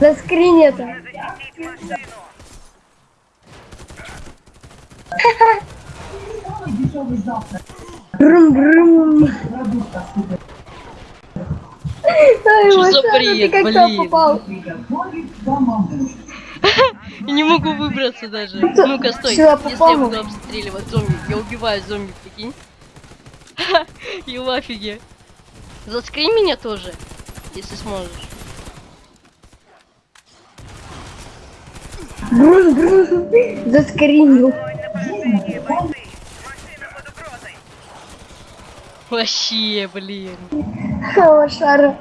Заскринь это. Брум-брум. Ай, Что за Машара, бред, ты как туда блин? попал? Я не могу выбраться даже. Ну-ка, стой. сюда Если я буду обстреливать зомби, я убиваю зомби, прикинь. И в. Заскринь меня тоже, если сможешь. Брум-брум. Заскринил. Вообще, блин. Машара.